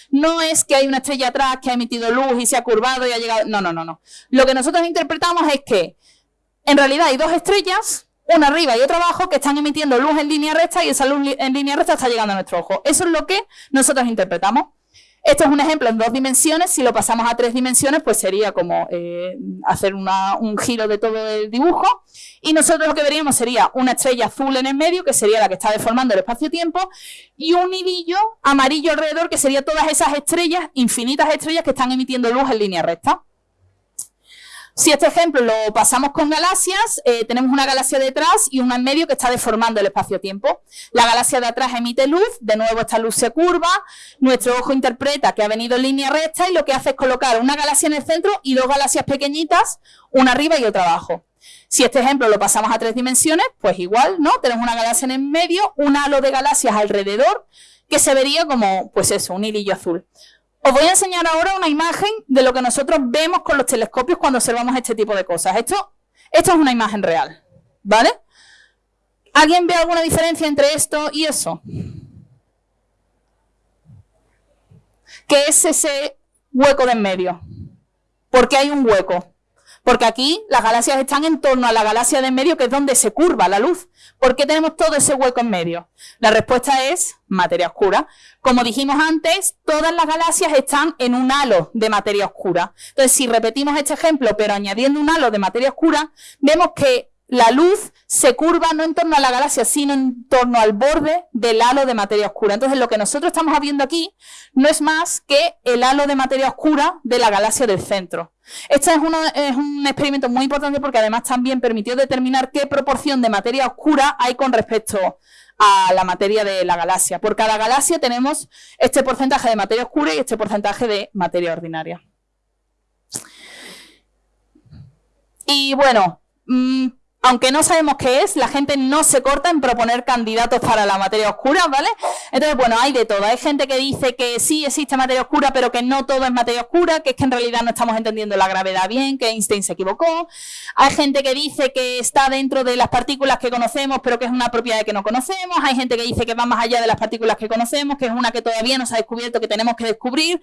no es que hay una estrella atrás que ha emitido luz y se ha curvado y ha llegado. No, no, no, no. Lo que nosotros interpretamos es que en realidad hay dos estrellas, una arriba y otra abajo, que están emitiendo luz en línea recta y esa luz en línea recta está llegando a nuestro ojo. Eso es lo que nosotros interpretamos. Esto es un ejemplo en dos dimensiones, si lo pasamos a tres dimensiones, pues sería como eh, hacer un giro de todo el dibujo. Y nosotros lo que veríamos sería una estrella azul en el medio, que sería la que está deformando el espacio-tiempo, y un hilillo amarillo alrededor, que sería todas esas estrellas, infinitas estrellas que están emitiendo luz en línea recta. Si este ejemplo lo pasamos con galaxias, eh, tenemos una galaxia detrás y una en medio que está deformando el espacio-tiempo. La galaxia de atrás emite luz, de nuevo esta luz se curva, nuestro ojo interpreta que ha venido en línea recta y lo que hace es colocar una galaxia en el centro y dos galaxias pequeñitas, una arriba y otra abajo. Si este ejemplo lo pasamos a tres dimensiones, pues igual, ¿no? Tenemos una galaxia en el medio, un halo de galaxias alrededor, que se vería como, pues eso, un hilillo azul. Os voy a enseñar ahora una imagen de lo que nosotros vemos con los telescopios cuando observamos este tipo de cosas. Esto, esto es una imagen real, ¿vale? ¿Alguien ve alguna diferencia entre esto y eso? ¿Qué es ese hueco de en medio? ¿Por qué hay un hueco? Porque aquí las galaxias están en torno a la galaxia de en medio, que es donde se curva la luz. ¿Por qué tenemos todo ese hueco en medio? La respuesta es materia oscura. Como dijimos antes, todas las galaxias están en un halo de materia oscura. Entonces, si repetimos este ejemplo, pero añadiendo un halo de materia oscura, vemos que la luz se curva no en torno a la galaxia, sino en torno al borde del halo de materia oscura. Entonces, lo que nosotros estamos viendo aquí no es más que el halo de materia oscura de la galaxia del centro. Este es, un experimento muy importante porque además también permitió determinar qué proporción de materia oscura hay con respecto a la materia de la galaxia. Por cada galaxia tenemos este porcentaje de materia oscura y este porcentaje de materia ordinaria. Y bueno, mm, aunque no sabemos qué es, la gente no se corta en proponer candidatos para la materia oscura, ¿vale? Entonces, bueno, hay de todo. Hay gente que dice que sí existe materia oscura, pero que no todo es materia oscura, que es que en realidad no estamos entendiendo la gravedad bien, que Einstein se equivocó. Hay gente que dice que está dentro de las partículas que conocemos, pero que es una propiedad que no conocemos. Hay gente que dice que va más allá de las partículas que conocemos, que es una que todavía no se ha descubierto, que tenemos que descubrir.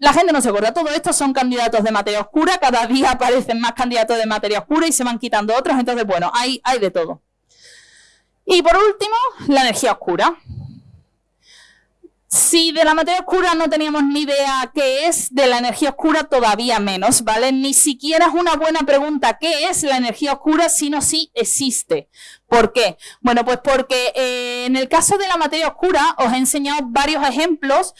La gente no se acuerda, todo esto son candidatos de materia oscura, cada día aparecen más candidatos de materia oscura y se van quitando otros, entonces bueno, hay, hay de todo. Y por último, la energía oscura. Si de la materia oscura no teníamos ni idea qué es, de la energía oscura todavía menos, ¿vale? Ni siquiera es una buena pregunta qué es la energía oscura, sino si existe. ¿Por qué? Bueno, pues porque eh, en el caso de la materia oscura os he enseñado varios ejemplos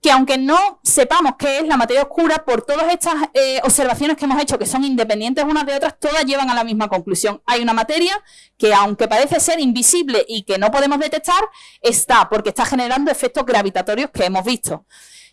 que aunque no sepamos qué es la materia oscura, por todas estas eh, observaciones que hemos hecho, que son independientes unas de otras, todas llevan a la misma conclusión. Hay una materia que, aunque parece ser invisible y que no podemos detectar, está, porque está generando efectos gravitatorios que hemos visto.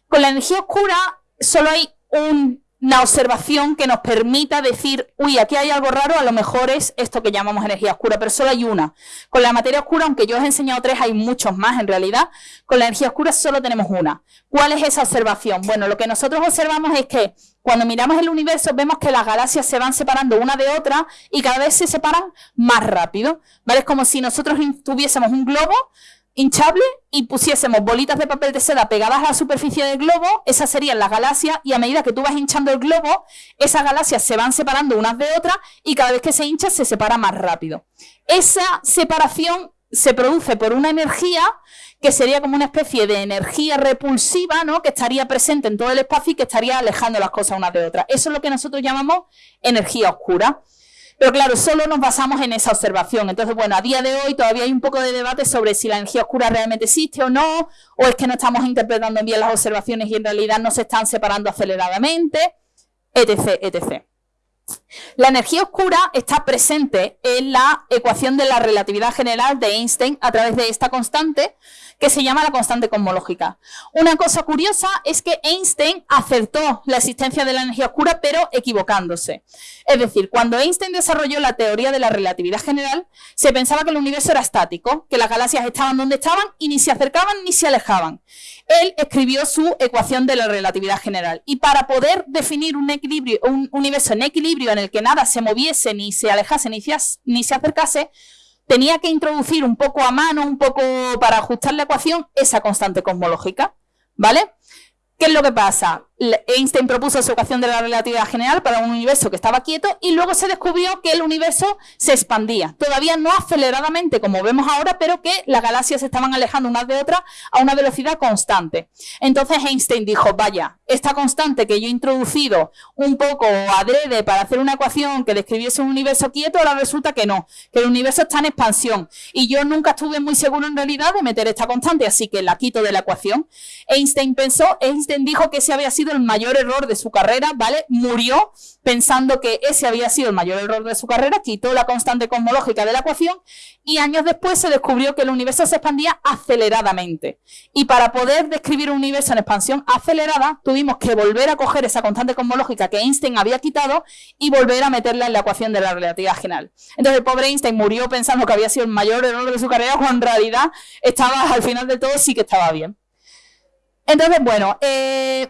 Con la energía oscura solo hay un una observación que nos permita decir, uy, aquí hay algo raro, a lo mejor es esto que llamamos energía oscura, pero solo hay una. Con la materia oscura, aunque yo os he enseñado tres, hay muchos más en realidad, con la energía oscura solo tenemos una. ¿Cuál es esa observación? Bueno, lo que nosotros observamos es que cuando miramos el universo vemos que las galaxias se van separando una de otra y cada vez se separan más rápido, ¿vale? Es como si nosotros tuviésemos un globo hinchable y pusiésemos bolitas de papel de seda pegadas a la superficie del globo, esas serían las galaxias y a medida que tú vas hinchando el globo, esas galaxias se van separando unas de otras y cada vez que se hincha se separa más rápido. Esa separación se produce por una energía que sería como una especie de energía repulsiva, ¿no? Que estaría presente en todo el espacio y que estaría alejando las cosas unas de otras. Eso es lo que nosotros llamamos energía oscura. Pero claro, solo nos basamos en esa observación. Entonces, bueno, a día de hoy todavía hay un poco de debate sobre si la energía oscura realmente existe o no, o es que no estamos interpretando bien las observaciones y en realidad no se están separando aceleradamente, etc, etc. La energía oscura está presente en la ecuación de la relatividad general de Einstein a través de esta constante que se llama la constante cosmológica. Una cosa curiosa es que Einstein acertó la existencia de la energía oscura, pero equivocándose. Es decir, cuando Einstein desarrolló la teoría de la relatividad general, se pensaba que el universo era estático, que las galaxias estaban donde estaban y ni se acercaban ni se alejaban. Él escribió su ecuación de la relatividad general. Y para poder definir un, equilibrio, un universo en equilibrio en el que nada se moviese, ni se alejase, ni ni se acercase, tenía que introducir un poco a mano, un poco para ajustar la ecuación, esa constante cosmológica, ¿vale? ¿Qué es lo que pasa? Einstein propuso su ecuación de la relatividad general para un universo que estaba quieto y luego se descubrió que el universo se expandía. Todavía no aceleradamente como vemos ahora, pero que las galaxias se estaban alejando unas de otras a una velocidad constante. Entonces Einstein dijo, vaya, esta constante que yo he introducido un poco adrede para hacer una ecuación que describiese un universo quieto, ahora resulta que no, que el universo está en expansión. Y yo nunca estuve muy seguro en realidad de meter esta constante, así que la quito de la ecuación. Einstein pensó, dijo que ese había sido el mayor error de su carrera, ¿vale? Murió pensando que ese había sido el mayor error de su carrera, quitó la constante cosmológica de la ecuación y años después se descubrió que el universo se expandía aceleradamente. Y para poder describir un universo en expansión acelerada, tuvimos que volver a coger esa constante cosmológica que Einstein había quitado y volver a meterla en la ecuación de la relatividad general. Entonces el pobre Einstein murió pensando que había sido el mayor error de su carrera, cuando en realidad estaba al final de todo sí que estaba bien. Entonces, bueno, eh,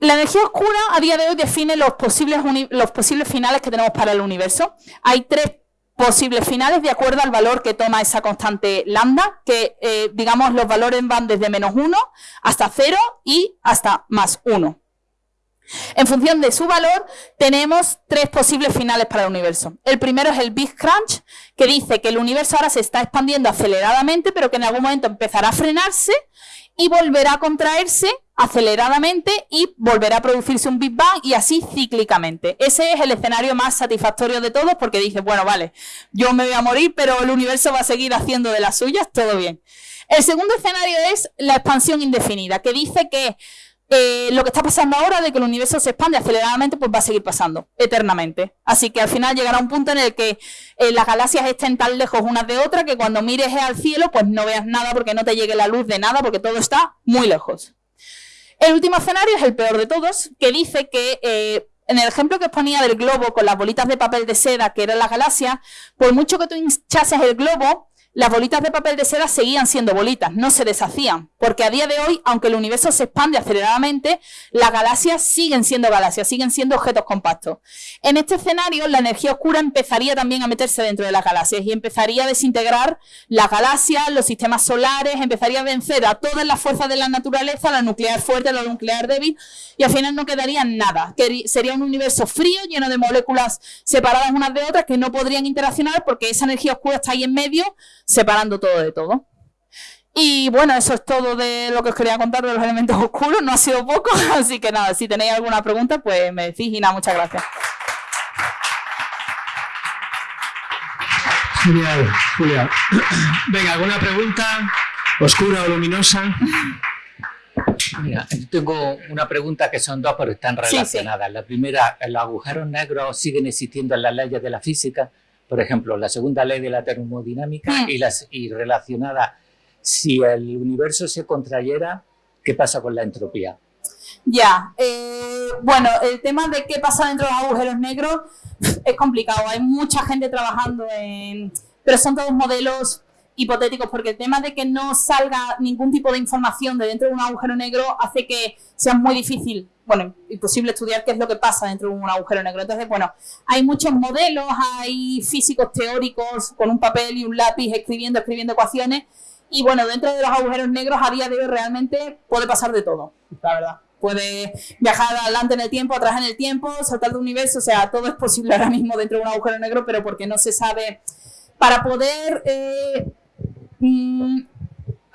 la energía oscura a día de hoy define los posibles, los posibles finales que tenemos para el universo. Hay tres posibles finales de acuerdo al valor que toma esa constante lambda, que eh, digamos los valores van desde menos 1 hasta 0 y hasta más 1. En función de su valor, tenemos tres posibles finales para el universo. El primero es el Big Crunch, que dice que el universo ahora se está expandiendo aceleradamente, pero que en algún momento empezará a frenarse y volverá a contraerse aceleradamente y volverá a producirse un Big Bang y así cíclicamente. Ese es el escenario más satisfactorio de todos porque dice, bueno, vale, yo me voy a morir, pero el universo va a seguir haciendo de las suyas, todo bien. El segundo escenario es la expansión indefinida, que dice que eh, lo que está pasando ahora de que el universo se expande aceleradamente, pues va a seguir pasando eternamente. Así que al final llegará un punto en el que eh, las galaxias estén tan lejos unas de otras que cuando mires al cielo, pues no veas nada porque no te llegue la luz de nada porque todo está muy lejos. El último escenario es el peor de todos, que dice que eh, en el ejemplo que os ponía del globo con las bolitas de papel de seda que eran las galaxias, por mucho que tú hinchases el globo, las bolitas de papel de seda seguían siendo bolitas, no se deshacían, porque a día de hoy, aunque el universo se expande aceleradamente, las galaxias siguen siendo galaxias, siguen siendo objetos compactos. En este escenario, la energía oscura empezaría también a meterse dentro de las galaxias y empezaría a desintegrar las galaxias, los sistemas solares, empezaría a vencer a todas las fuerzas de la naturaleza, la nuclear fuerte, la nuclear débil, y al final no quedaría nada, sería un universo frío, lleno de moléculas separadas unas de otras que no podrían interaccionar porque esa energía oscura está ahí en medio, separando todo de todo. Y bueno, eso es todo de lo que os quería contar de los elementos oscuros, no ha sido poco, así que nada, si tenéis alguna pregunta, pues me decís y nada, muchas gracias. Genial, Julia. Venga, ¿alguna pregunta? ¿Oscura o luminosa? Mira, tengo una pregunta que son dos, pero están relacionadas. La primera, ¿los agujeros negros siguen existiendo en las leyes de la física? Por ejemplo, la segunda ley de la termodinámica mm. y, las, y relacionada, si el universo se contrayera, ¿qué pasa con la entropía? Ya, eh, bueno, el tema de qué pasa dentro de los agujeros negros es complicado, hay mucha gente trabajando en... pero son todos modelos hipotéticos, porque el tema de que no salga ningún tipo de información de dentro de un agujero negro hace que sea muy difícil bueno, imposible estudiar qué es lo que pasa dentro de un agujero negro. Entonces, bueno, hay muchos modelos, hay físicos teóricos con un papel y un lápiz escribiendo, escribiendo ecuaciones. Y bueno, dentro de los agujeros negros a día de hoy realmente puede pasar de todo, la verdad. Puede viajar adelante en el tiempo, atrás en el tiempo, saltar de universo, o sea, todo es posible ahora mismo dentro de un agujero negro, pero porque no se sabe. Para poder eh, mm,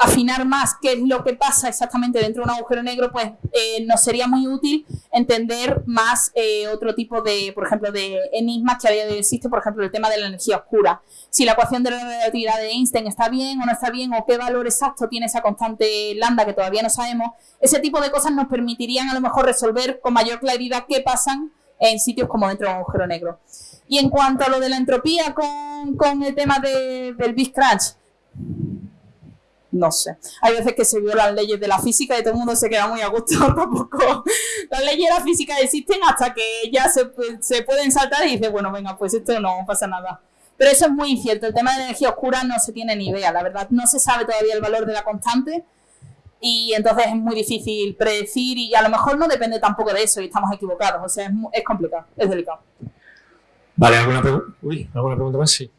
afinar más qué es lo que pasa exactamente dentro de un agujero negro, pues eh, nos sería muy útil entender más eh, otro tipo de, por ejemplo, de enigmas que a de hoy por ejemplo, el tema de la energía oscura. Si la ecuación de la relatividad de Einstein está bien o no está bien, o qué valor exacto tiene esa constante lambda que todavía no sabemos, ese tipo de cosas nos permitirían a lo mejor resolver con mayor claridad qué pasan en sitios como dentro de un agujero negro. Y en cuanto a lo de la entropía con, con el tema de, del Big Crunch, no sé. Hay veces que se violan leyes de la física y todo el mundo se queda muy a gusto tampoco. Las leyes de la física existen hasta que ya se, se pueden saltar y dice, bueno, venga, pues esto no pasa nada. Pero eso es muy incierto. El tema de la energía oscura no se tiene ni idea, la verdad. No se sabe todavía el valor de la constante y entonces es muy difícil predecir y a lo mejor no depende tampoco de eso y estamos equivocados. O sea, es, es complicado, es delicado. Vale, ¿alguna, ¿alguna pregunta más? Sí.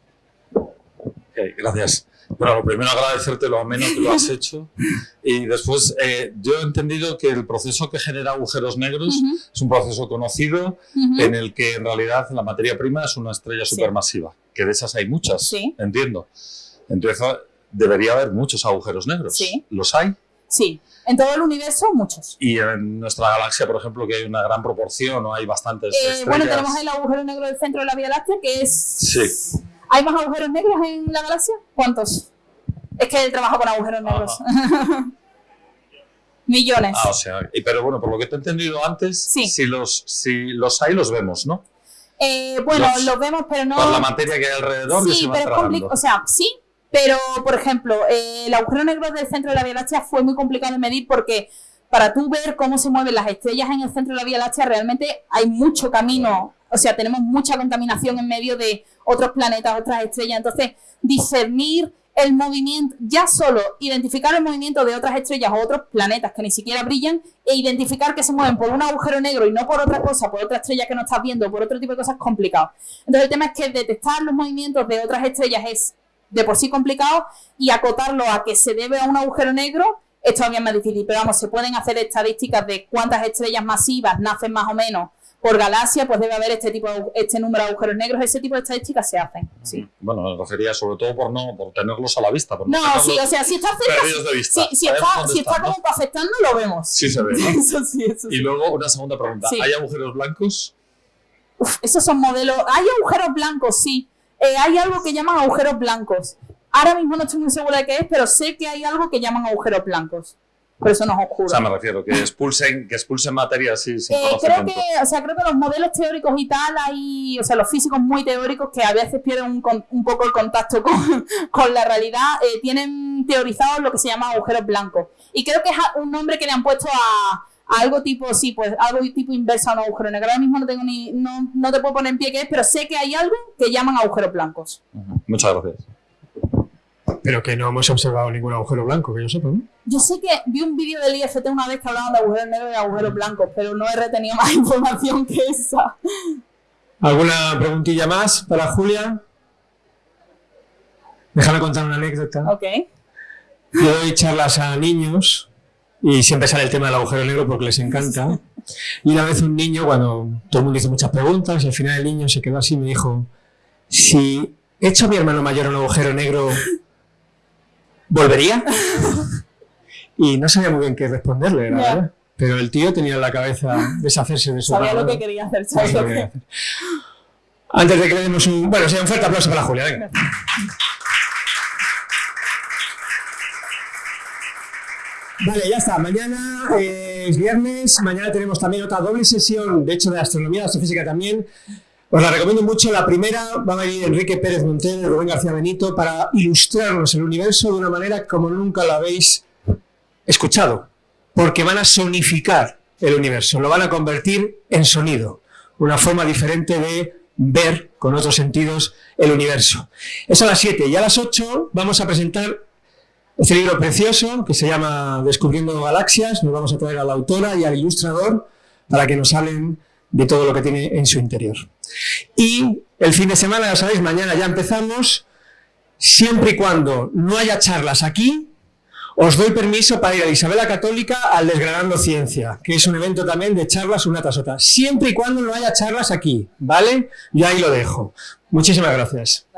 gracias. Bueno, lo primero agradecerte lo menos que lo has hecho y después eh, yo he entendido que el proceso que genera agujeros negros es un proceso conocido en el que en realidad la materia prima es una estrella supermasiva, que de esas hay muchas, sí. entiendo. Entonces debería haber muchos agujeros negros. Sí. ¿Los hay? Sí, en todo el universo muchos. Y en nuestra galaxia, por ejemplo, que hay una gran proporción o hay bastantes eh, estrellas. Bueno, tenemos el agujero negro del centro de la Vía Láctea, que es... Sí. ¿Hay más agujeros negros en la galaxia? ¿Cuántos? Es que él trabaja con agujeros negros. Millones. Ah, o sea, pero bueno, por lo que te he entendido antes, si, los, si los hay, los vemos, ¿no? Eh, bueno, los, vemos, pero no... Por la materia que hay alrededor. Sí, pero es complicado. O sea, sí, pero, por ejemplo, eh, el agujero negro del centro de la Vía Láctea fue muy complicado de medir porque para tú ver cómo se mueven las estrellas en el centro de la Vía Láctea, realmente hay mucho camino, o sea, tenemos mucha contaminación en medio de otros planetas, otras estrellas. Entonces, discernir el movimiento, ya solo identificar el movimiento de otras estrellas o otros planetas que ni siquiera brillan e identificar que se mueven por un agujero negro y no por otra cosa, por otra estrella que no estás viendo, por otro tipo de cosas, es complicado. Entonces el tema es que detectar los movimientos de otras estrellas es de por sí complicado y acotarlo a que se debe a un agujero negro es todavía más difícil. Pero vamos, se pueden hacer estadísticas de cuántas estrellas masivas nacen más o menos por galaxia, pues debe haber este tipo este número de agujeros negros, ese tipo de estadísticas se hacen. Sí. Bueno, me refería sobre todo por no por tenerlos a la vista. no, sí, o sea, si está cerca, si, está, si está como afectando, lo vemos. Sí se ve. eso sí, eso sí. Y luego una segunda pregunta, ¿hay agujeros blancos? Uf, esos son modelos. Hay agujeros blancos, sí. Eh, hay algo que llaman agujeros blancos. Ahora mismo no estoy muy segura de qué es, pero sé que hay algo que llaman agujeros blancos. Pero eso no es oscuro. O sea, me refiero, que expulsen, que expulsen materia así sin eh, creo que, o sea, creo que los modelos teóricos y tal, hay, o sea, los físicos muy teóricos que a veces pierden un, un poco el contacto con, con la realidad, eh, tienen teorizados lo que se llama agujeros blancos. Y creo que es un nombre que le han puesto a, algo tipo, sí, pues algo tipo inversa a un agujero negro. Ahora mismo no tengo ni, no, no te puedo poner en pie qué es, pero sé que hay algo que llaman agujeros blancos. Muchas gracias. Pero que no hemos observado ningún agujero blanco, que yo sepa, ¿no? Yo sé que vi un vídeo del IFT una vez que hablaban de agujeros negros y agujeros blancos, pero no he retenido más información que esa. ¿Alguna preguntilla más para Julia? Déjame contar una anécdota. Ok. Yo doy charlas a niños y siempre sale el tema del agujero negro porque les encanta. Y una vez un niño, cuando todo el mundo hizo muchas preguntas, y al final el niño se quedó así y me dijo, si echo a mi hermano mayor un agujero negro, ¿volvería? Y no sabía muy bien qué responderle, la verdad. Pero el tío tenía en la cabeza deshacerse de su Sabía lo que quería hacer, sabía Antes de que le demos un... Bueno, sea un fuerte aplauso para Julia, venga. Vale, ya está. Mañana es viernes. Mañana tenemos también otra doble sesión, de hecho, de astronomía, de astrofísica también. Os la recomiendo mucho. La primera va a venir Enrique Pérez Montero y Rubén García Benito para ilustrarnos el universo de una manera como nunca lo habéis escuchado. Porque van a sonificar el universo, lo van a convertir en sonido. Una forma diferente de ver con otros sentidos el universo. Es a las 7 y a las 8 vamos a presentar este libro precioso que se llama Descubriendo Galaxias, nos vamos a traer a la autora y al ilustrador para que nos hablen de todo lo que tiene en su interior. Y el fin de semana, ya sabéis, mañana ya empezamos, siempre y cuando no haya charlas aquí, os doy permiso para ir a Isabela Católica al Desgranando Ciencia, que es un evento también de charlas una tras otra, siempre y cuando no haya charlas aquí, ¿vale? Yo ahí lo dejo. Muchísimas gracias.